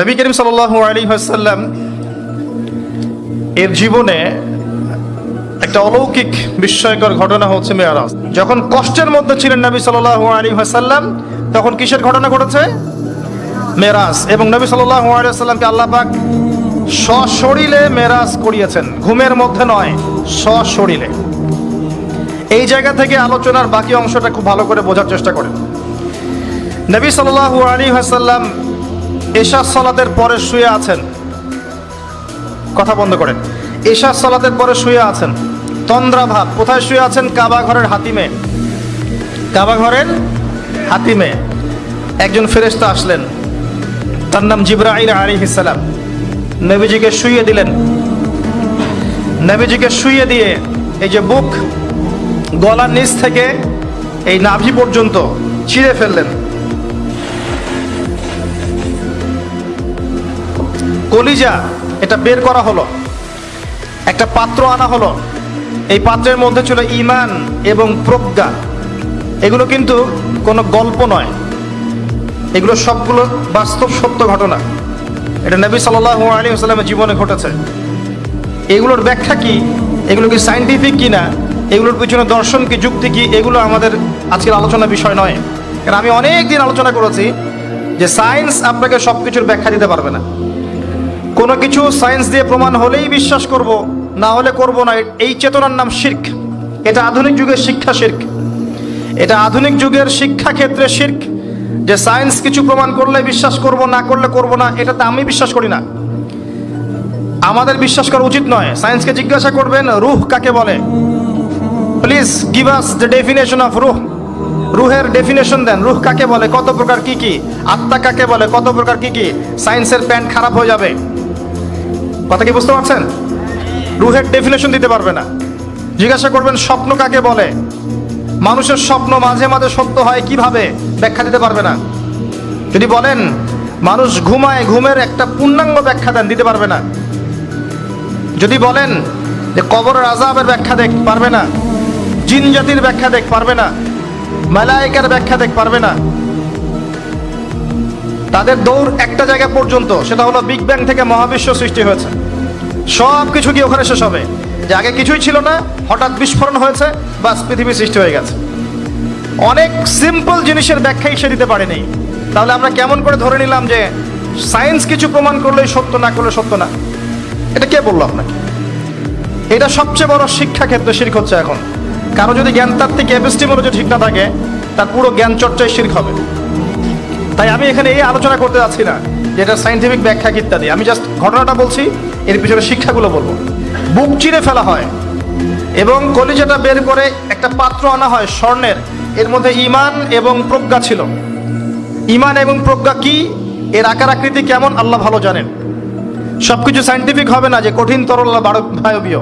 নবী করিম সাল আলী হাসাল্লাম এর জীবনে একটা অলৌকিক বিস্ময়কর ঘটনা হচ্ছে মেয়ারাজ। যখন কষ্টের মধ্যে ছিলেন নবী সাল আলী হাসাল্লাম তখন কিসের ঘটনা ঘটেছে? মেরাজ এবং নবী সাল আলী সাল্লামকে আল্লাহ পাক সশরীরে মেরাজ করিয়েছেন। ঘুমের মধ্যে নয়, সশরীরে। এই জায়গা থেকে আলোচনার বাকি অংশটা খুব ভালো করে বোঝার চেষ্টা করেন। নবী সাল্লাল্লাহু আলী হাসাল্লাম এশা সলাতের পরে শুয়ে আছেন। কথা বন্ধ করেন। এশা সলাতের পরে শুয়ে আছেন। তন্দ্রা ভাব কোথায় শুয়ে আছেন? কাবা ঘরের হাতিমে। কাবা ঘরের হাতিমে। একজন ফেরেশতা আসলেন। তার নাম জিব্রাইল আলী ইসালাম নবীজিকে শুইয়ে দিলেন। নবীজিকে শুয়ে দিয়ে এই যে বুক গলার নিচ থেকে এই নাভি পর্যন্ত ছিঁড়ে ফেললেন। কলিজা, এটা বের করা হলো। একটা পাত্র আনা হলো। এই পাত্রের মধ্যে ছিল ইমান এবং প্রজ্ঞা। এগুলো কিন্তু কোনো গল্প নয়। এগুলো সবগুলো বাস্তব সত্য ঘটনা। এটা নবী সাল্লাহ আলী আসসালামের জীবনে ঘটেছে। এগুলোর ব্যাখ্যা কি? এগুলো কি সাইন্টিফিক কি না এগুলোর পিছনে দর্শন কি, যুক্তি কি? এগুলো আমাদের আজকের আলোচনার বিষয় নয়। কারণ আমি অনেক দিন আলোচনা করেছি যে সায়েন্স আপনাকে সব কিছুর ব্যাখ্যা দিতে পারবে না। কোনো কিছু সায়েন্স দিয়ে প্রমাণ হলেই বিশ্বাস করব, না হলে করব না। এই চেতনার নাম শির্ক। এটা আধুনিক যুগের শিক্ষা শির্ক। এটা আধুনিক যুগের শিক্ষা ক্ষেত্রে শির্ক, যে সায়েন্স কিছু প্রমাণ করলে বিশ্বাস করব, না করলে করব না, এটাতে আমি বিশ্বাস করি না। আমাদের বিশ্বাস করা উচিত নয়। সায়েন্সকে জিজ্ঞাসা করবেন, রুহ কাকে বলে? Please give us the definition of রুহ। রুহের ডেফিনেশন দেন। রুহ কাকে বলে? কত প্রকার কি কি? আত্মা কাকে বলে? কত প্রকার কি কি? সায়েন্সের প্যান্ট খারাপ হয়ে যাবে। কথা কি বুঝতে পারছেন? রুহের ডেফিনেশন দিতে পারবে না। জিজ্ঞাসা করবেন, স্বপ্ন কাকে বলে? মানুষের স্বপ্ন মাঝে মাঝে সত্য হয় কীভাবে? ব্যাখ্যা দিতে পারবে না। যদি বলেন, মানুষ ঘুমায়, ঘুমের একটা পূর্ণাঙ্গ ব্যাখ্যা দেন, দিতে পারবে না। যদি বলেন যে কবরের আজাবের ব্যাখ্যা দেখ, পারবে না। জিন জাতির ব্যাখ্যা দেখ, পারবে না। মালায়িকার ব্যাখ্যা দেখ, পারবে না। তাদের দৌড় একটা জায়গা পর্যন্ত, সেটা হলো বিগ ব্যাং থেকে মহাবিশ্ব সৃষ্টি হয়েছে। সব কিছু কি ওখানে শেষ হবে? যে আগে কিছুই ছিল না, হঠাৎ বিস্ফোরণ হয়েছে, বাস পৃথিবী সৃষ্টি হয়ে গেছে। অনেক সিম্পল জিনিসের ব্যাখ্যাই সে দিতে পারেনি। তাহলে আমরা কেমন করে ধরে নিলাম যে সায়েন্স কিছু প্রমাণ করলেই সত্য না করলে সত্য না? এটা কে বলল আপনাকে? এটা সবচেয়ে বড় শিক্ষা ক্ষেত্রে শির্ক হচ্ছে এখন। কারও যদি জ্ঞানতাত্ত্বিক এপিস্টিমোলজি ঠিক না থাকে, তার পুরো জ্ঞান চর্চায় শির্ক হবে। তাই আমি এখানে এই আলোচনা করতে যাচ্ছি না যে এটা সাইন্টিফিক ব্যাখ্যা ইত্যাদি। আমি জাস্ট ঘটনাটা বলছি, এর পিছনে শিক্ষাগুলো বলব। বুক চিরে ফেলা হয় এবং কলিজাটা বের করে একটা পাত্র আনা হয় স্বর্ণের। এর মধ্যে ইমান এবং প্রজ্ঞা ছিল। ইমান এবং প্রজ্ঞা কি? এর আকার আকৃতি কেমন? আল্লাহ ভালো জানেন। সব কিছু সাইন্টিফিক হবে না যে কঠিন, তরল বায়বীয়।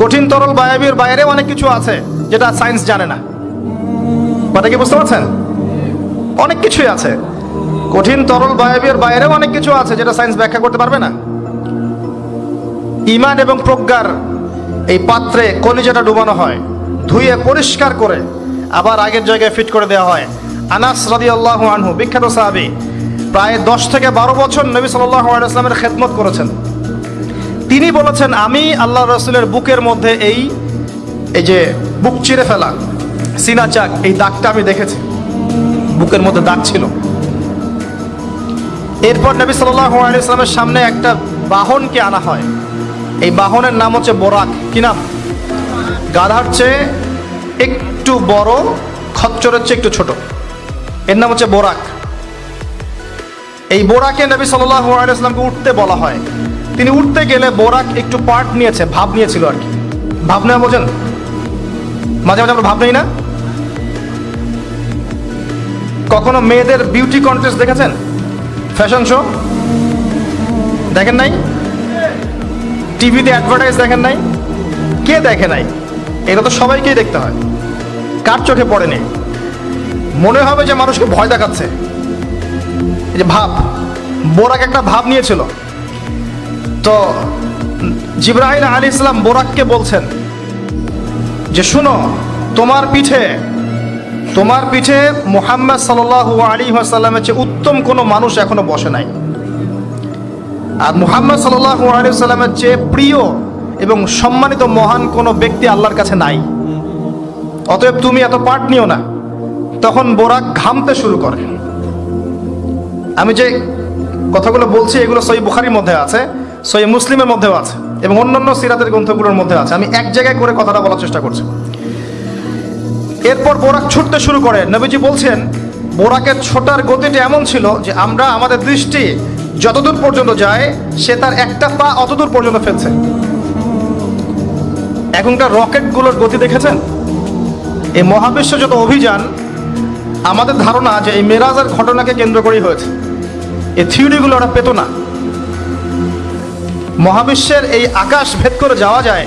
কঠিন, তরল বায়বীয় বাইরে অনেক কিছু আছে যেটা সায়েন্স জানে না। কথা কি বুঝতে পারছেন? অনেক কিছুই আছে। কঠিন, তরল, বায়বীয় বাইরেও অনেক কিছু আছে যেটা সায়েন্স ব্যাখ্যা করতে পারবে না। ইমান এবং প্রজ্ঞার এই পাত্রে কলিজাটা ডুবানো হয়, ধুয়ে পরিষ্কার করে আবার আগের জায়গায় ফিট করে দেওয়া হয়। আনাস রাদি আল্লাহ আনহু, বিখ্যাত সাহাবি, প্রায় দশ থেকে বারো বছর নবী সাল্লাহ আলাইসলামের খেদমত করেছেন। তিনি বলেছেন, আমি আল্লাহ রসুলের বুকের মধ্যে এই এই যে বুক চিরে ফেলা, সিনা চাক, এই দাগটা আমি দেখেছি। বুকের মধ্যে দাগ ছিল। এরপর নবী সাল্লাহ সামনে একটা বাহনকে আনা হয়। এই বাহনের নাম হচ্ছে বোরাক। কি নাম? গাধার চেয়ে একটু বড়, খচ্চরের চেয়ে একটু ছোট। এর নাম হচ্ছে বোরাক। এই বোরাকে নবী সাল্লাহ উঠতে বলা হয়। তিনি উঠতে গেলে বোরাক একটু পার্ট নিয়েছে, ভাব নিয়েছিল আর কি। ভাব নেওয়া বোঝেন? মাঝে মাঝে আমরা ভাব নেই না? কখনো মেয়েদের বিউটি কন্টেস্ট দেখেছেন? ফ্যাশন শো দেখেন নাই? টিভিতে অ্যাডভার্টাইজ দেখেন নাই? কে দেখে নাই? এটা তো সবাইকেই দেখতে হয়। কার চোখে পড়েনি? মনে হবে যে মানুষকে ভয় দেখাচ্ছে। এই যে ভাব, বোরাক একটা ভাব নিয়েছিল। তো জিব্রাহিম আলী ইসলাম বোরাককে বলছেন যে, শুনো, তোমার পিঠে তোমার পিঠে মোহাম্মদ সাল্লাহ আলী আসাল্লামের চেয়ে উত্তম কোনো মানুষ এখনও বসে নাই। আর মুহাম্মদ সাল্লাল্লাহু আলাইহি সাল্লামের চেয়ে প্রিয় এবং সম্মানিত মহান কোনো ব্যক্তি আল্লাহর কাছে নাই। অতএব তুমি এত পাঠ নিও না। তখন বোরাক ঘামতে শুরু করে। আমি যে কথাগুলো বলছি, এগুলো সই বুখারির মধ্যে আছে সই মুসলিমের মধ্যেও আছে এবং অন্যান্য সিরাতের গ্রন্থগুলোর মধ্যে আছে। আমি এক জায়গায় করে কথাটা বলার চেষ্টা করছি। এরপর বোরাক ছুটতে শুরু করে। নবীজি বলছেন, বোরাকের ছোটার গতিটা এমন ছিল যে আমরা আমাদের দৃষ্টি যতদূর পর্যন্ত যায়, সে তার একটা পা অতদূর পর্যন্ত ফেলছে। এখনকার রকেটগুলোর গতি দেখেছেন? এই মহাবিশ্ব যত অভিযান, আমাদের ধারণা যে এই মেরাজের ঘটনাকে কেন্দ্র করেই হয়েছে। এই থিওরিগুলো ওরা পেত না। মহাবিশ্বের এই আকাশ ভেদ করে যাওয়া যায়,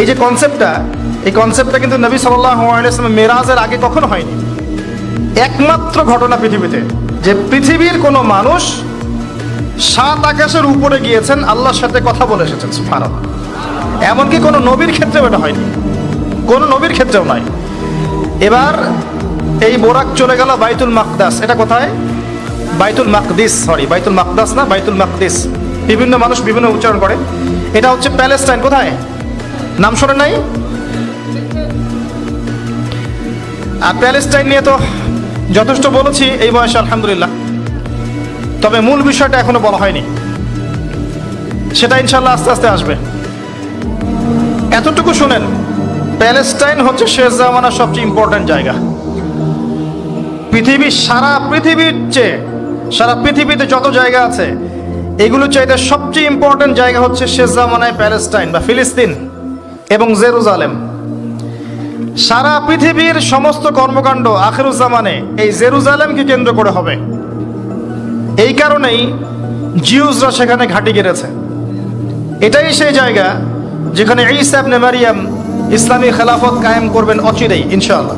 এই যে কনসেপ্টটা এই কনসেপ্টটা কিন্তু নবী সাল্লাম মেরাজের আগে কখনো হয়নি। একমাত্র ঘটনা পৃথিবীতে, যে পৃথিবীর কোনো মানুষ সাত আকাশের উপরে গিয়েছেন, আল্লাহর সাথে কথা বলে এসেছেন, সুবহানাল্লাহ। এমনকি কোনো নবীর ক্ষেত্রেও এটা হয়নি। কোনো নবীর ক্ষেত্রেও নয়। এবার এই বোরাক চলে গেল বাইতুল মাকদাস। এটা কোথায়? বাইতুল মাকদিস সরি বাইতুল মাকদাস না, বাইতুল মাকদিস। বিভিন্ন মানুষ বিভিন্ন উচ্চারণ করে। এটা হচ্ছে প্যালেস্টাইন, কোথায়? নাম শোনেন নাই? আর প্যালেস্টাইন নিয়ে তো যথেষ্ট বলেছি, এই বয়সে আলহামদুলিল্লাহ। তবে মূল বিষয়টা এখনও বলা হয়নি। সেটা ইনশাল্লাহ আস্তে আস্তে আসবে। এতটুকু শুনেন, প্যালেস্টাইন হচ্ছে শেষ জামানার সবচেয়ে ইম্পর্ট্যান্ট জায়গা। পৃথিবীর সারা পৃথিবীর চেয়ে, সারা পৃথিবীতে যত জায়গা আছে এগুলো চাইতে সবচেয়ে ইম্পর্ট্যান্ট জায়গা হচ্ছে শেষ জামানায় প্যালেস্টাইন বা ফিলিস্তিন এবং জেরুজালেম। সারা পৃথিবীর সমস্ত কর্মকাণ্ড আখেরুজ্জামানে এই জেরুজালেমকে কেন্দ্র করে হবে। এই কারণেই জিউজরা সেখানে ঘাঁটি গেড়েছে। এটাই সেই জায়গা যেখানে ইসাবনে মারিয়াম ইসলামী খেলাফত কায়েম করবেন অচিরেই, ইনশাআল্লাহ।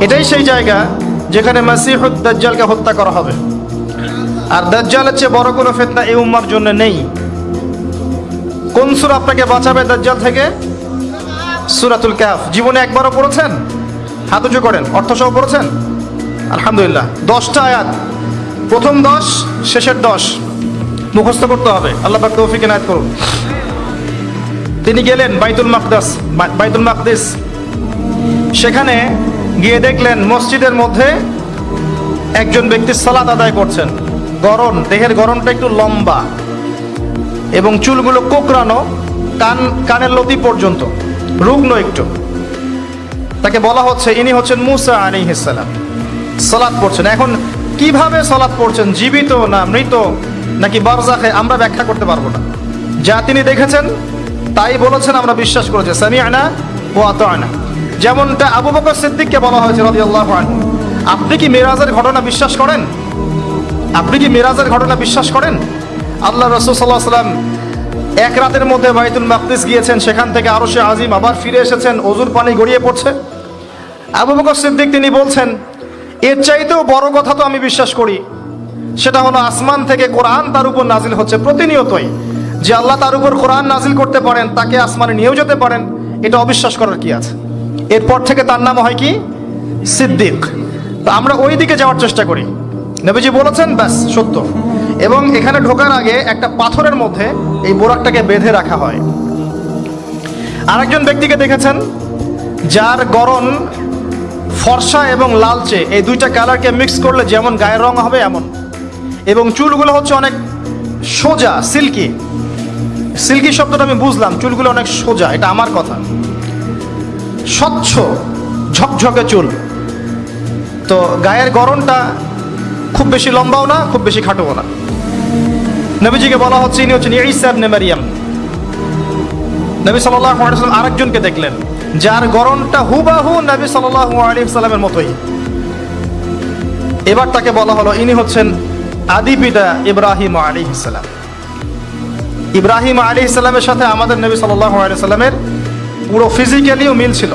এটাই সেই জায়গা যেখানে মাসিহুদ দাজ্জালকে হত্যা করা হবে। আর দাজ্জালের চেয়ে বড় কোনো ফেতনা এই উম্মার জন্য নেই। কোন সুর আপনাকে বাঁচাবে দাজ্জাল থেকে? সুরাতুল কাফ জীবনে একবারও পড়েছেন? হাত উঁচু করেন, অর্থসহ পড়েছেন? আলহামদুলিল্লাহ। দশটা আয়াত। প্রথম দশ, শেষের দশ। মুখস্থ করতে হবে। আল্লাহ তৌফিক এনায়ত করুন। তিনি গেলেন বাইতুল মাকদাস বাইতুল মাকদিস। সেখানে গিয়ে দেখলেন মসজিদের মধ্যে একজন ব্যক্তি সালাদ আদায় করছেন। গরম দেহের গরমটা একটু লম্বা। এবং চুলগুলো কোকড়ানো, কান কানের লতি পর্যন্ত। রুগ্ন একটু। তাকে বলা হচ্ছে, ইনি হচ্ছেন মুসা আলাইহিসসালাম সালাত পড়ছেন। এখন কীভাবে সালাত পড়ছেন? জীবিত না মৃত? নাকি বারজাখে আমরা ব্যাখ্যা করতে পারব না। যা তিনি দেখেছেন, তাই বলেছেন, আমরা বিশ্বাস করেছি সামি আনা ও আত আনা যেমনটা আবু বকর সিদ্দিককে বলা হয়েছে রাদিয়াল্লাহু আনহু। আপনি কি মিরাজের ঘটনা বিশ্বাস করেন? আপনি কি মিরাজের ঘটনা বিশ্বাস করেন? আল্লাহ রসুল সাল্লাহ সাল্লাম এক রাতের মধ্যে বাইতুল মাকদিস গিয়েছেন, সেখান থেকে আরও সে আজিম আবার ফিরে এসেছেন, অজুর পানি গড়িয়ে পড়ছে। আবু বকর সিদ্দিক তিনি বলছেন, এর চাইতেও বড় কথা তো আমি বিশ্বাস করি। সেটা হলো আসমান থেকে কোরআন তার উপর নাজিল হচ্ছে প্রতিনিয়তই। যে আল্লাহ তার উপর কোরআন নাজিল করতে পারেন, তাকে আসমানে নিয়েও যেতে পারেন, এটা অবিশ্বাস করার কি আছে? এরপর থেকে তার নাম হয় কি? সিদ্দিক। তো আমরা ওই দিকে যাওয়ার চেষ্টা করি। নবীজি বলেছেন, ব্যাস, সত্য। এবং এখানে ঢোকার আগে একটা পাথরের মধ্যে এই বোরাকটাকে বেঁধে রাখা হয়। আরেকজন ব্যক্তিকে দেখেছেন, যার গরম ফর্সা এবং লালচে। এই দুইটা কালারকে মিক্স করলে যেমন গায়ের রং হবে, এমন। এবং চুলগুলো হচ্ছে অনেক সোজা, সিল্কি। সিল্কি শব্দটা আমি বুঝলাম, চুলগুলো অনেক সোজা, এটা আমার কথা। স্বচ্ছ, ঝকঝকে চুল। তো গায়ের গরমটা খুব বেশি লম্বাও না, খুব বেশি খাটোও না। নবীজিকে বলা হচ্ছে, ইনি হচ্ছেন ইসা ইবনে মারিয়াম। নবী সাল্লাল্লাহু আলাইহি সাল্লাম আরেকজনকে দেখলেন, যার গরমটা হুবাহু নবী সাল্লাল্লাহু আলাইহি সাল্লামের মতোই। এবার তাকে বলা হলো, ইনি হচ্ছেন আদি পিতা ইব্রাহিম আলাইহিস সালাম। ইব্রাহিম আলাইহিস সালামের সাথে আমাদের নবী সাল্লাল্লাহু আলাইহি সাল্লামের পুরো ফিজিক্যালিও মিল ছিল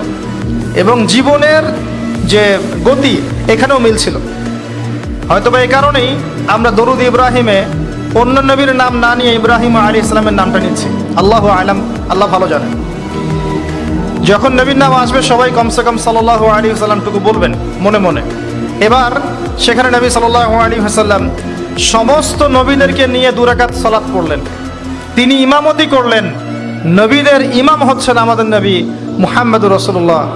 এবং জীবনের যে গতি, এখানেও মিল ছিল। হয়তো বা এই কারণেই আমরা দরুদ ইব্রাহিমে অন্য নবীর নাম না নিয়ে ইব্রাহিম আলী ইসলামের নামটা নিচ্ছি। আল্লাহ আলাম, আল্লাহ ভালো জানেন। যখন নবীর নাম আসবে, সবাই কমসে কম সাল্লাহ আলী সাল্লামটুকু বলবেন, মনে মনে। এবার সেখানে নবী সাল্লাহ আলী হাসাল্লাম সমস্ত নবীদেরকে নিয়ে দুরাকাত সালাত পড়লেন। তিনি ইমামতি করলেন। নবীদের ইমাম হচ্ছেন আমাদের নবী মুহাম্মদ রসুল্লাহ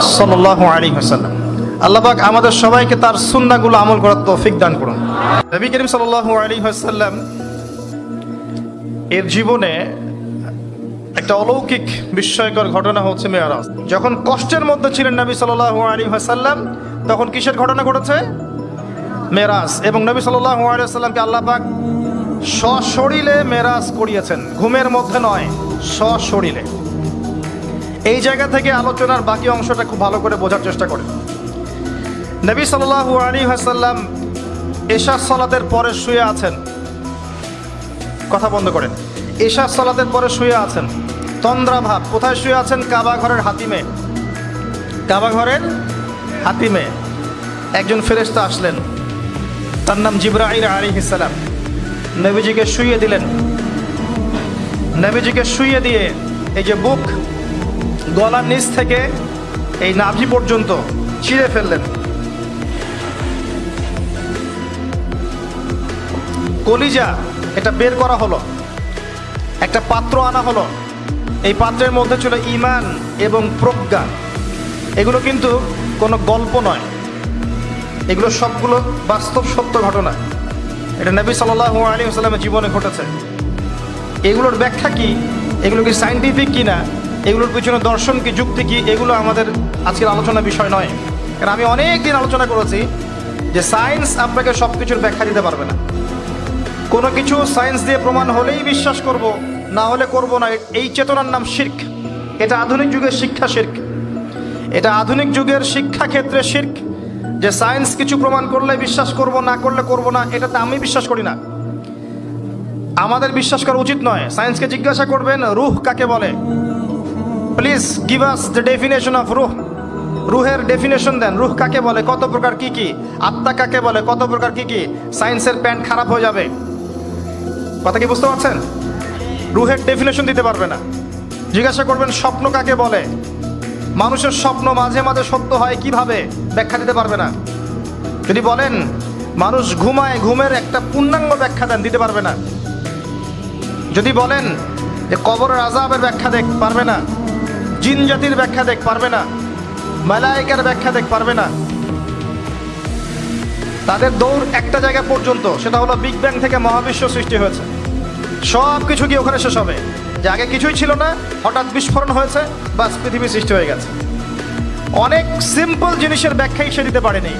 সাল্লাহ আলী হাসাল্লাম আল্লাহবাক আমাদের সবাইকে তার সুন্নাগুলো আমল করার তৌফিক দান করুন। নবী করিম সাল্লাহ আলী হাসাল্লাম এর জীবনে একটা অলৌকিক বিস্ময়কর ঘটনা হচ্ছে মেয়ারাজ। যখন কষ্টের মধ্যে ছিলেন নবী সাল্লাহ আলী হাসাল্লাম তখন কিসের ঘটনা ঘটেছে? মেরাজ এবং নবী সাল্লাহ আলিয়াল্লামকে আল্লাহ পাক সশরীরে মেরাজ করিয়েছেন। ঘুমের মধ্যে নয়, সশরীরে। এই জায়গা থেকে আলোচনার বাকি অংশটা খুব ভালো করে বোঝার চেষ্টা করেন। নবী সাল্লাহ আলী হাসাল্লাম এশা সলাতের পরে শুয়ে আছেন। কথা বন্ধ করেন। এশা সলাতের পরে শুয়ে আছেন। তন্দ্রা ভাব কোথায় শুয়ে আছেন? কাবা ঘরের হাতিমে। কাবা ঘরের হাতিমে। একজন ফেরেস্তা আসলেন। তার নাম জিব্রাহির আলী ইসালাম নবীজিকে শুইয়ে দিলেন। নবীজিকে শুইয়ে দিয়ে এই যে বুক গলার নিচ থেকে এই নাভি পর্যন্ত ছিঁড়ে ফেললেন। কলিজা, এটা বের করা হলো। একটা পাত্র আনা হলো। এই পাত্রের মধ্যে ছিল ইমান এবং প্রজ্ঞা। এগুলো কিন্তু কোনো গল্প নয়। এগুলো সবগুলো বাস্তব সত্য ঘটনা। এটা নবী সাল্লাহ আলী আসসালামের জীবনে ঘটেছে। এগুলোর ব্যাখ্যা কি? এগুলো কি সাইন্টিফিক কি না এগুলোর পিছনে দর্শন কি, যুক্তি কি? এগুলো আমাদের আজকের আলোচনা বিষয় নয়। কারণ আমি অনেক দিন আলোচনা করেছি যে সায়েন্স আপনাকে সব কিছুর ব্যাখ্যা দিতে পারবে না। কোনো কিছু সায়েন্স দিয়ে প্রমাণ হলেই বিশ্বাস করব, না হলে করব না। এই চেতনার নাম শির্ক। এটা আধুনিক যুগের শিক্ষা শির্ক। এটা আধুনিক যুগের শিক্ষা ক্ষেত্রে শির্ক, যে সায়েন্স কিছু প্রমাণ করলে বিশ্বাস করব, না করলে করব না, এটাতে আমি বিশ্বাস করি না। আমাদের বিশ্বাস করা উচিত নয়। সায়েন্সকে জিজ্ঞাসা করবেন, রুহ কাকে বলে? Please give us the definition of রুহ। রুহের ডেফিনেশন দেন, রুহ কাকে বলে, কত প্রকার কি কি? আত্মা কাকে বলে, কত প্রকার কি কি? সায়েন্সের প্যান্ট খারাপ হয়ে যাবে। কথা কি বুঝতে পারছেন? রুহের ডেফিনেশন দিতে পারবে না। জিজ্ঞাসা করবেন, স্বপ্ন কাকে বলে? মানুষের স্বপ্ন মাঝে মাঝে সত্য হয় কীভাবে? ব্যাখ্যা দিতে পারবে না। যদি বলেন, মানুষ ঘুমায়, ঘুমের একটা পূর্ণাঙ্গ ব্যাখ্যা দেন, দিতে পারবে না। যদি বলেন যে কবরের আজাবের ব্যাখ্যা দেখ, পারবে না। জিন জাতির ব্যাখ্যা দেখ, পারবে না। মালায়িকার ব্যাখ্যা দেখ, পারবে না। তাদের দৌড় একটা জায়গা পর্যন্ত, সেটা হলো বিগ ব্যাং থেকে মহাবিশ্ব সৃষ্টি হয়েছে। সব কিছু কি ওখানে শেষ হবে? যে আগে কিছুই ছিল না, হঠাৎ বিস্ফোরণ হয়েছে, বাস পৃথিবী সৃষ্টি হয়ে গেছে। অনেক সিম্পল জিনিসের ব্যাখ্যাই সে দিতে পারেনি।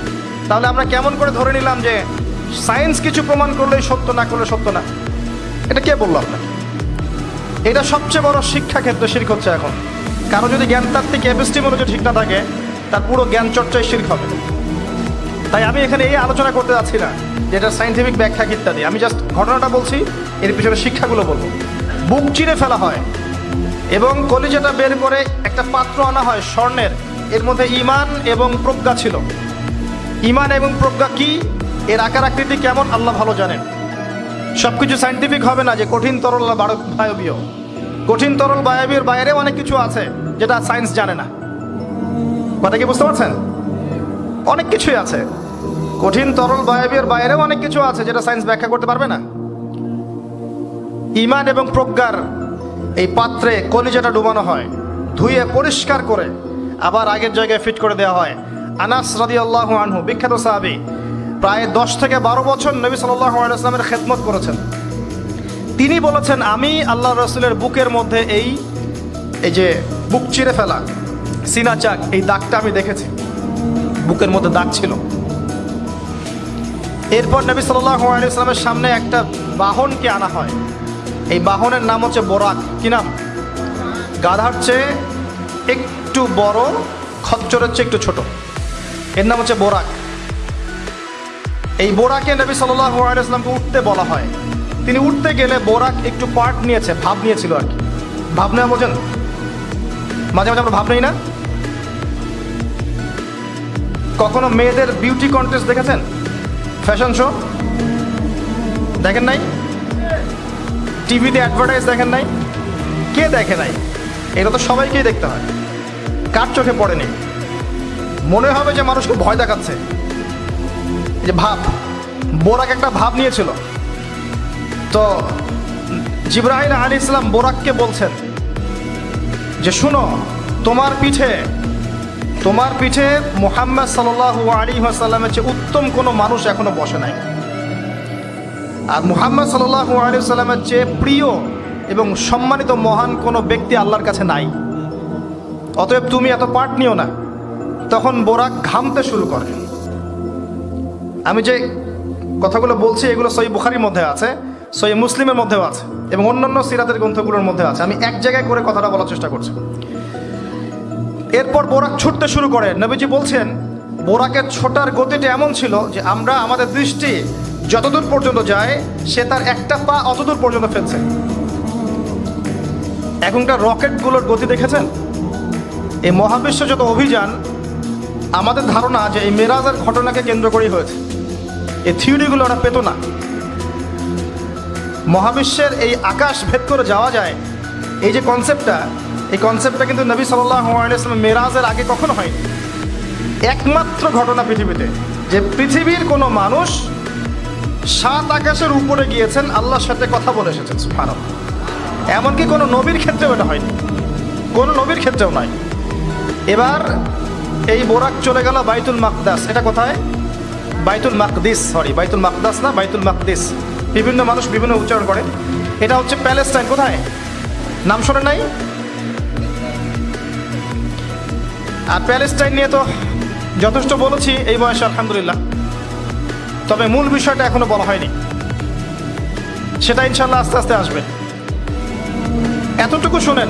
তাহলে আমরা কেমন করে ধরে নিলাম যে সায়েন্স কিছু প্রমাণ করলেই সত্য না করলে সত্য না? এটা কে বলল আপনার এটা সবচেয়ে বড় শিক্ষা ক্ষেত্রে শির্ক হচ্ছে এখন। কারও যদি জ্ঞানতাত্ত্বিক এপিস্টিমোলজি ঠিক না থাকে, তার পুরো জ্ঞান চর্চায় শির্ক হবে। তাই আমি এখানে এই আলোচনা করতে যাচ্ছি না যেটা সাইন্টিফিক ব্যাখ্যা ইত্যাদি আমি জাস্ট ঘটনাটা বলছি, এর পিছনে শিক্ষাগুলো বলব। বুক চিরে ফেলা হয় এবং কলিজাটা বের করে একটা পাত্র আনা হয় স্বর্ণের। এর মধ্যে ইমান এবং প্রজ্ঞা ছিল। ইমান এবং প্রজ্ঞা কি? এর আকার আকৃতি কেমন? আল্লাহ ভালো জানেন। সব কিছু সাইন্টিফিক হবে না যে কঠিন, তরল বায়বীয়। কঠিন, তরল বায়বীয় বাইরে অনেক কিছু আছে যেটা সায়েন্স জানে না। কথা কি বুঝতে পারছেন? অনেক কিছুই আছে। কঠিন, তরল, বায়বীয় বাইরেও অনেক কিছু আছে যেটা সায়েন্স ব্যাখ্যা করতে পারবে না। ইমান এবং প্রজ্ঞার এই পাত্রে কলিজাটা ডুবানো হয়, ধুয়ে পরিষ্কার করে আবার আগের জায়গায় ফিট করে দেওয়া হয়। আনাস রাদি আল্লাহ আনহু, বিখ্যাত সাহাবি, প্রায় দশ থেকে বারো বছর নবী সাল্লাহ আলাইসলামের খেদমত করেছেন। তিনি বলেছেন, আমি আল্লাহ রসুলের বুকের মধ্যে এই এই যে বুক চিরে ফেলা, সিনা চাক, এই দাগটা আমি দেখেছি। বুকের মধ্যে দাগ ছিল। এরপর নবী আলাইসলামের সামনে একটা বাহনকে আনা হয়। এই বাহনের নাম হচ্ছে বোরাক। কি নাম? গাধার চেয়ে একটু বড়, খচ্চরের চেয়ে একটু ছোট। এর নাম হচ্ছে বোরাক। এই বোরাকে নবী সাল্লাহ আলাইসলামকে উঠতে বলা হয়। তিনি উঠতে গেলে বোরাক একটু পার্ট নিয়েছে, ভাব নিয়েছিল আর কি। ভাব নেওয়া বোঝেন? মাঝে মাঝে আমরা ভাব নেই না? কখনো মেয়েদের বিউটি কন্টেস্ট দেখেছেন? ফ্যাশন শো দেখেন নাই? টিভিতে অ্যাডভার্টাইজ দেখেন নাই? কে দেখে নাই? এটা তো সবাইকেই দেখতে হয়। কার চোখে পড়েনি? মনে হবে যে মানুষকে ভয় দেখাচ্ছে। যে ভাব, বোরাক একটা ভাব নিয়েছিল। তো জিব্রাহিল আলী ইসলাম বোরাককে বলছেন যে, শুনো, তোমার পিঠে তোমার পিঠে মোহাম্মদ সাল্লাল্লাহু আলী আসাল্লামের চেয়ে উত্তম কোনো মানুষ এখনও বসে নাই। আর মুহাম্মদ সাল্লাল্লাহু আলী সাল্লামের চেয়ে প্রিয় এবং সম্মানিত মহান কোনো ব্যক্তি আল্লাহর কাছে নাই। অতএব তুমি এত পাঠ নিও না। তখন বোরাক ঘামতে শুরু করে। আমি যে কথাগুলো বলছি, এগুলো সই বুখারির মধ্যে আছে সই মুসলিমের মধ্যেও আছে এবং অন্যান্য সিরাতের গ্রন্থগুলোর মধ্যে আছে। আমি এক জায়গায় করে কথাটা বলার চেষ্টা করছি। এরপর বোরাক ছুটতে শুরু করে। নবীজি বলছেন, বোরাকের ছোটার গতিটা এমন ছিল যে আমরা আমাদের দৃষ্টি যতদূর পর্যন্ত যায়, সে তার একটা পা অতদূর পর্যন্ত ফেলছে। এখনকার রকেটগুলোর গতি দেখেছেন? এই মহাবিশ্ব যত অভিযান, আমাদের ধারণা যে এই মেরাজের ঘটনাকে কেন্দ্র করেই হয়েছে। এই থিওরিগুলো ওরা পেত না। মহাবিশ্বের এই আকাশ ভেদ করে যাওয়া যায়, এই যে কনসেপ্টটা এই কনসেপ্টটা কিন্তু নবী সাল্লাম মেরাজের আগে কখনো হয়নি। একমাত্র ঘটনা পৃথিবীতে, যে পৃথিবীর কোনো মানুষ সাত আকাশের উপরে গিয়েছেন, আল্লাহর সাথে কথা বলে এসেছেন সুফান এমনকি কোনো নবীর ক্ষেত্রেও এটা হয়নি। কোনো নবীর ক্ষেত্রেও নয়। এবার এই বোরাক চলে গেল বাইতুল মাকদাস। এটা কোথায়? বাইতুল মাকদিস সরি বাইতুল মাকদাস না, বাইতুল মাকদিস। বিভিন্ন মানুষ বিভিন্ন উচ্চারণ করে। এটা হচ্ছে প্যালেস্টাইন, কোথায়? নাম শোনে নাই? আর প্যালেস্টাইন নিয়ে তো যথেষ্ট বলেছি এই বয়সে, আলহামদুলিল্লাহ। তবে মূল বিষয়টা এখনও বলা হয়নি। সেটা ইনশাল্লাহ আস্তে আস্তে আসবে। এতটুকু শুনেন,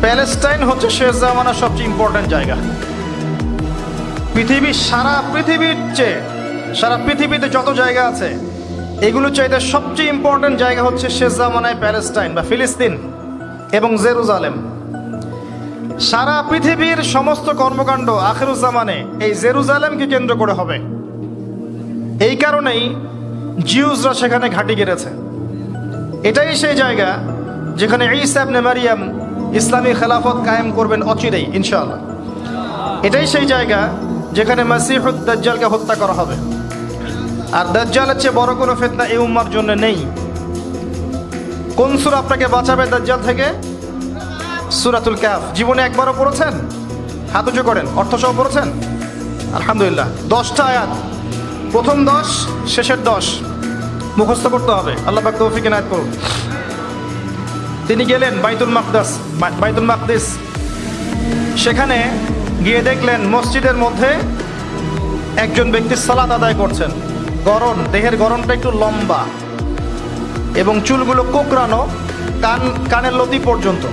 প্যালেস্টাইন হচ্ছে শেষ জামানার সবচেয়ে ইম্পর্ট্যান্ট জায়গা। পৃথিবীর সারা পৃথিবীর চেয়ে, সারা পৃথিবীতে যত জায়গা আছে এগুলো চাইতে সবচেয়ে ইম্পর্ট্যান্ট জায়গা হচ্ছে শেষ জামানায় প্যালেস্টাইন বা ফিলিস্তিন এবং জেরুজালেম। সারা পৃথিবীর সমস্ত কর্মকাণ্ড আখেরুজ্জামানে এই জেরুজালেমকে কেন্দ্র করে হবে। এই কারণেই জিউজরা সেখানে ঘাঁটি গেড়েছে। এটাই সেই জায়গা যেখানে ইসাবনে মারিয়াম ইসলামী খেলাফত কায়েম করবেন অচিরেই, ইনশাআল্লাহ। এটাই সেই জায়গা যেখানে মাসিহুদ দাজ্জালকে হত্যা করা হবে। আর দাজ্জালের চেয়ে বড় কোনো ফেতনা এই উম্মার জন্য নেই। কোন সুর আপনাকে বাঁচাবে দাজ্জাল থেকে? সুরাতুল ক্যাফ জীবনে একবারও পড়েছেন? হাত উঁচু করেন, অর্থসহ পড়েছেন? আলহামদুলিল্লাহ। দশটা আয়াত। প্রথম দশ, শেষের দশ। মুখস্থ করতে হবে। আল্লাহ পাক তৌফিক এনায়ত করুন তিনি গেলেন বাইতুল মাকদাস বাইতুল মাকদিস। সেখানে গিয়ে দেখলেন মসজিদের মধ্যে একজন ব্যক্তি সালাত আদায় করছেন। গরম দেহের গরমটা একটু লম্বা। এবং চুলগুলো কোকড়ানো, কান কানের লতি পর্যন্ত।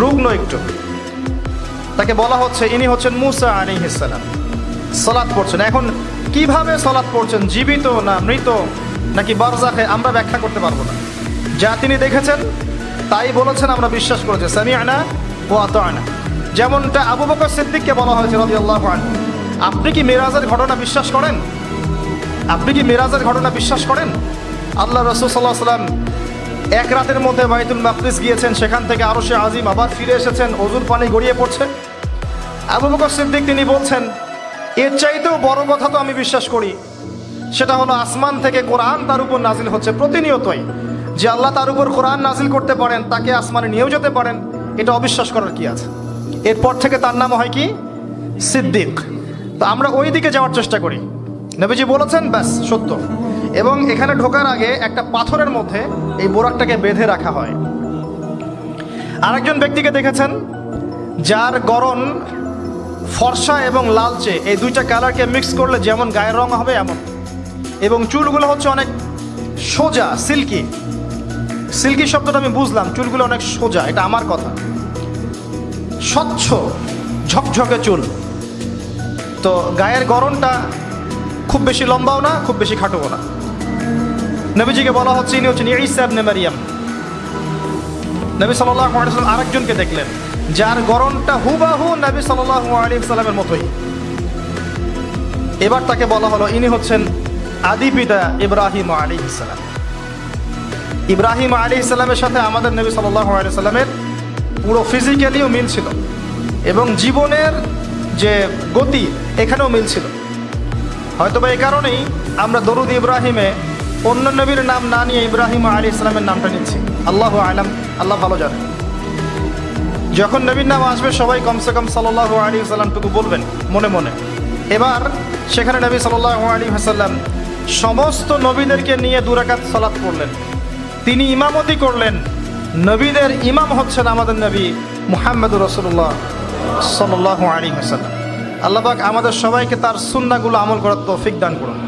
রুগ্ন একটু। তাকে বলা হচ্ছে, ইনি হচ্ছেন মুসা আলী ইসালাম সলাৎ পড়ছেন। এখন কীভাবে সলাৎ পড়ছেন? জীবিত না মৃত? নাকি বারজাখে আমরা ব্যাখ্যা করতে পারব না। যা তিনি দেখেছেন, তাই বলেছেন, আমরা বিশ্বাস করেছি সামি আনা ও আত আনা যেমনটা আবু বকর সিদ্দিককে বলা হয়েছে রবি আল্লাহ আপনি কি মিরাজের ঘটনা বিশ্বাস করেন? আপনি কি মিরাজের ঘটনা বিশ্বাস করেন? আল্লাহ রসুল সাল্লাহ সাল্লাম এক রাতের মধ্যে বাইতুল মাকদিস গিয়েছেন, সেখান থেকে আরও সে আজিম আবার ফিরে এসেছেন, অজুর পানি গড়িয়ে পড়ছে আবু বকর সিদ্দিক তিনি বলছেন, এর চাইতেও বড় কথা তো আমি বিশ্বাস করি। সেটা হলো আসমান থেকে কোরআন তার উপর নাজিল হচ্ছে প্রতিনিয়তই। যে আল্লাহ তার উপর কোরআন নাজিল করতে পারেন, তাকে আসমানে নিয়েও যেতে পারেন, এটা অবিশ্বাস করার কি আছে? এরপর থেকে তার নাম হয় কি? সিদ্দিক। তো আমরা ওই দিকে যাওয়ার চেষ্টা করি। নবীজি বলেছেন, ব্যাস, সত্য। এবং এখানে ঢোকার আগে একটা পাথরের মধ্যে এই বোরাকটাকে বেঁধে রাখা হয়। আরেকজন ব্যক্তিকে দেখেছেন, যার গরম ফর্সা এবং লালচে। এই দুইটা কালারকে মিক্স করলে যেমন গায়ের রং হবে, এমন। এবং চুলগুলো হচ্ছে অনেক সোজা, সিল্কি। সিল্কি শব্দটা আমি বুঝলাম, চুলগুলো অনেক সোজা, এটা আমার কথা। স্বচ্ছ, ঝকঝকে চুল। তো গায়ের গরমটা খুব বেশি লম্বাও না, খুব বেশি খাটোও না। নবীজিকে বলা হচ্ছে, ইনি হচ্ছেন ইসাবনে মারিয়াম। নবী সাল্লাম আরেকজনকে দেখলেন, যার গরমটা হুবাহু নবী সাল্লাহ আলী সাল্লামের মতোই। এবার তাকে বলা হলো, ইনি হচ্ছেন আদি পিতা ইব্রাহিম আলী ইসলাম ইব্রাহিম আলী ইসলামের সাথে আমাদের নবী সাল্লাহ আলী সাল্লামের পুরো ফিজিক্যালিও মিল ছিল এবং জীবনের যে গতি, এখানেও মিল ছিল। হয়তো বা এই কারণেই আমরা দরুদ ইব্রাহিমে অন্য নবীর নাম না নিয়ে ইব্রাহিম আলী ইসলামের নামটা নিচ্ছি। আল্লাহ আলাম, আল্লাহ ভালো জানে। যখন নবীর নাম আসবে, সবাই কমসে কম সাল্লাহ আলী সাল্লামটুকু বলবেন, মনে মনে। এবার সেখানে নবী সাল্লাহ আলী হাসাল্লাম সমস্ত নবীদেরকে নিয়ে দুরাকাত সলাৎ করলেন তিনি ইমামতি করলেন। নবীদের ইমাম হচ্ছেন আমাদের নবী মুহাম্মদুর রসুল্লাহ সাল্লাহ আলী হাসাল্লাম আল্লাহবাক আমাদের সবাইকে তার সুন্নাগুলো আমল করার তৌফিক দান করুন।